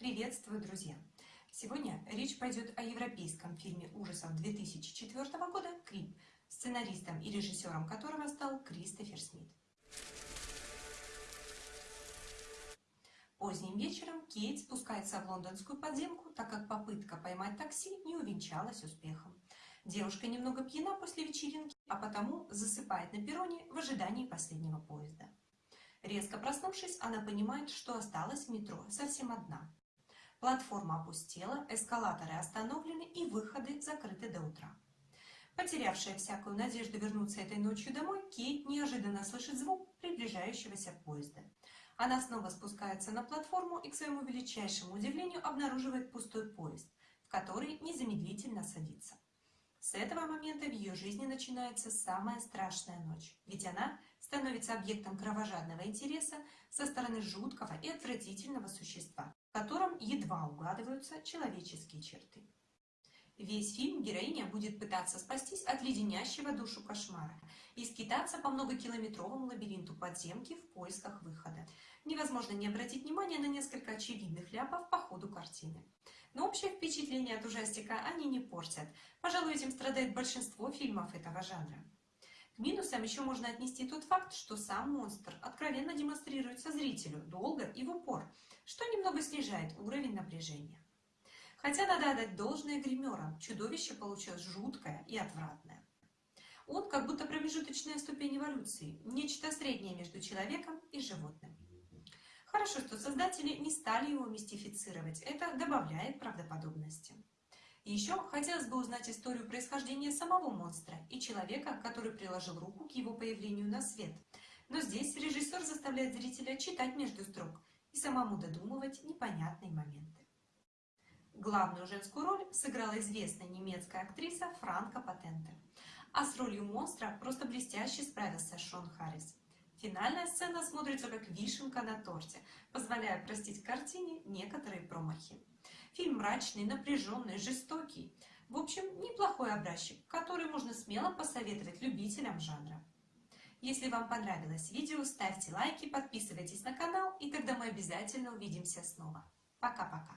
Приветствую, друзья! Сегодня речь пойдет о европейском фильме ужасов 2004 года «Крип», сценаристом и режиссером которого стал Кристофер Смит. Поздним вечером Кейт спускается в лондонскую подземку, так как попытка поймать такси не увенчалась успехом. Девушка немного пьяна после вечеринки, а потому засыпает на перроне в ожидании последнего поезда. Резко проснувшись, она понимает, что осталась в метро совсем одна. Платформа опустела, эскалаторы остановлены и выходы закрыты до утра. Потерявшая всякую надежду вернуться этой ночью домой, Кейт неожиданно слышит звук приближающегося поезда. Она снова спускается на платформу и, к своему величайшему удивлению, обнаруживает пустой поезд, в который незамедлительно садится. С этого момента в ее жизни начинается самая страшная ночь, ведь она становится объектом кровожадного интереса со стороны жуткого и отвратительного существа, в котором едва угадываются человеческие черты. Весь фильм героиня будет пытаться спастись от леденящего душу кошмара и скитаться по многокилометровому лабиринту подземки в поисках выхода. Невозможно не обратить внимания на несколько очевидных ляпов по ходу картины. Но общее впечатление от ужастика они не портят. Пожалуй, этим страдает большинство фильмов этого жанра. К минусам еще можно отнести тот факт, что сам монстр откровенно демонстрируется зрителю долго и в упор, что немного снижает уровень напряжения. Хотя надо отдать должное гримерам, чудовище получилось жуткое и отвратное. Он как будто промежуточная ступень эволюции, нечто среднее между человеком и животным. Хорошо, что создатели не стали его мистифицировать, это добавляет правдоподобности. Еще хотелось бы узнать историю происхождения самого монстра и человека, который приложил руку к его появлению на свет. Но здесь режиссер заставляет зрителя читать между строк и самому додумывать непонятные моменты. Главную женскую роль сыграла известная немецкая актриса Франка Патентер. А с ролью монстра просто блестяще справился Шон Харрис. Финальная сцена смотрится как вишенка на торте, позволяя простить картине некоторые промахи. Фильм мрачный, напряженный, жестокий. В общем, неплохой образчик, который можно смело посоветовать любителям жанра. Если вам понравилось видео, ставьте лайки, подписывайтесь на канал, и тогда мы обязательно увидимся снова. Пока-пока!